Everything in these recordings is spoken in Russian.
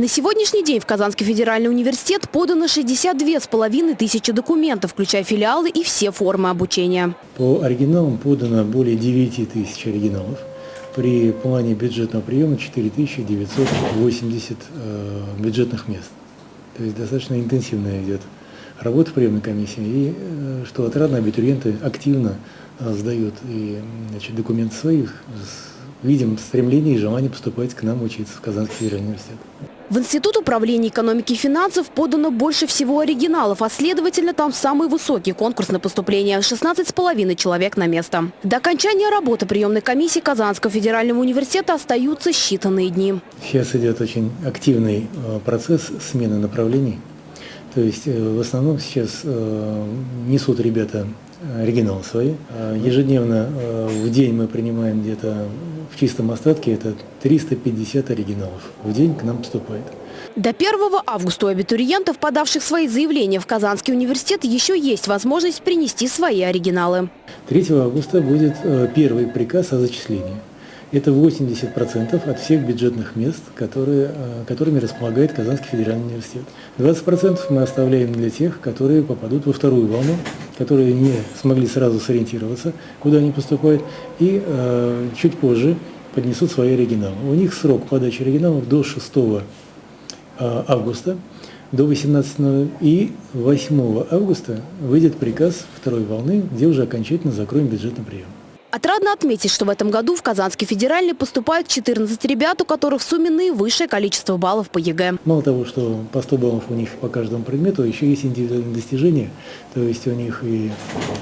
На сегодняшний день в Казанский федеральный университет подано 62,5 тысячи документов, включая филиалы и все формы обучения. По оригиналам подано более 9 тысяч оригиналов. При плане бюджетного приема 4980 э, бюджетных мест. То есть достаточно интенсивная идет работа приемной комиссии. И э, что отрадно, абитуриенты активно э, сдают и значит, документы своих. Видим стремление и желание поступать к нам учиться в Казанский федеральный университет. В Институт управления экономики и финансов подано больше всего оригиналов, а следовательно там самый высокий конкурс на поступление – 16,5 человек на место. До окончания работы приемной комиссии Казанского федерального университета остаются считанные дни. Сейчас идет очень активный э, процесс смены направлений. То есть э, в основном сейчас э, несут ребята оригиналы свои. Ежедневно в день мы принимаем где-то в чистом остатке это 350 оригиналов в день к нам поступает. До 1 августа у абитуриентов, подавших свои заявления в Казанский университет, еще есть возможность принести свои оригиналы. 3 августа будет э, первый приказ о зачислении. Это 80% от всех бюджетных мест, которые, э, которыми располагает Казанский федеральный университет. 20% мы оставляем для тех, которые попадут во вторую волну, которые не смогли сразу сориентироваться, куда они поступают, и э, чуть позже поднесут свои оригиналы. У них срок подачи оригиналов до 6 э, августа, до 18 и 8 августа выйдет приказ второй волны, где уже окончательно закроем бюджетный прием. Отрадно отметить, что в этом году в Казанский федеральный поступают 14 ребят, у которых в сумме наивысшее количество баллов по ЕГЭ. Мало того, что по 100 баллов у них по каждому предмету, еще есть индивидуальные достижения. То есть у них и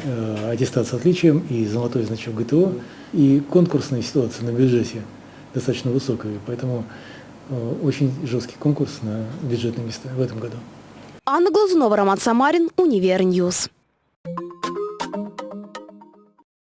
э, аттестат с отличием, и золотой значок ГТО, и конкурсная ситуация на бюджете достаточно высокая. Поэтому э, очень жесткий конкурс на бюджетные места в этом году. Анна Глазунова, Роман Самарин, Универньюз.